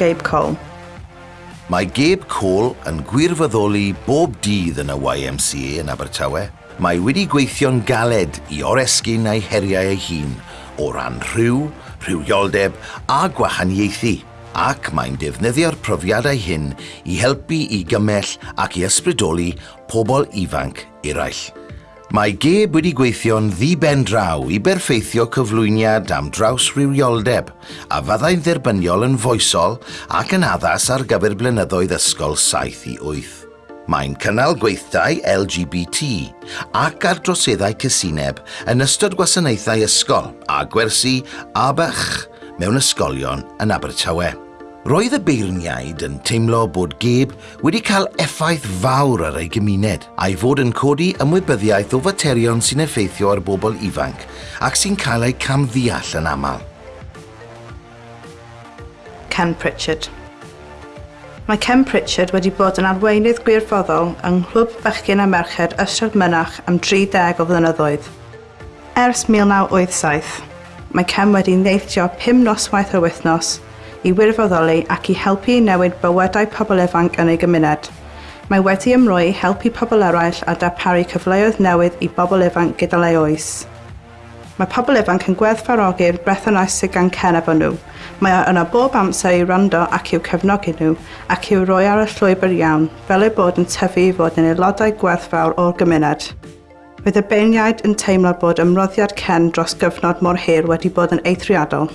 Gabe Cole. Mae Gabe Cole yn gwirfoddoli bob dydd yn y YMCA yn Abertawe. Mae wedi gweithio'n galed i oresgyn ei heriau ei hun o ran rhyw, rhywioldeb a gwahaniaethu ac mae'n defnyddio'r profiadau hyn i helpu i gymell ac i ysbrydoli pobl ifanc eraill. Mae Geb wedi gweithio'n ddiben draw i berffeithio cyflwyniad am draws rhywioldeb a fyddai'n dderbyniol yn foesol ac yn addas ar gyfer blynyddoedd ysgol 7 i 8. Mae'n cynnal gweithdau LGBT ac ar droseddau cysineb yn ystod gwasanaethau ysgol a gwersi a bych mewn ysgolion yn Abertawe. Roedd y beirniaid yn teimlo bod geb wedi cael effaith fawr ar ei gymuned a'i fod yn codi ymwybyddiaeth o faterion sy'n effeithio ar bobl ifanc ac sy'n cael eu camddeall yn aml. Ken Pritchard Mae Ken Pritchard wedi bod yn arweinydd gwirfoddol yng Nghlwb Bechgyn a Merched Ystrad Mynach am 30 o flynyddoedd. Ers 1987, mae Ken wedi neithio 5 noswaith yr wythnos i wirfoddoli ac i helpu i newid bywydau pobl ifanc yn ei gymuned. Mae wedi ymroi helpu pobl eraill a darparu cyfleoedd newydd i bobl ifanc gyda ei oes. Mae pobl ifanc yn gweddfarogi'r brethynais sydd gan cenef efo nhw. Mae yna bob amser i rando ac i'w cefnogi nhw ac i'w roi ar y llwybr iawn, fel eu bod yn tyfu i fod yn aelodau gwerthfawr o'r gymuned. Bydd y beirniaid yn teimlo bod ymroddiad cen dros gyfnod mor hir wedi bod yn eithriadol.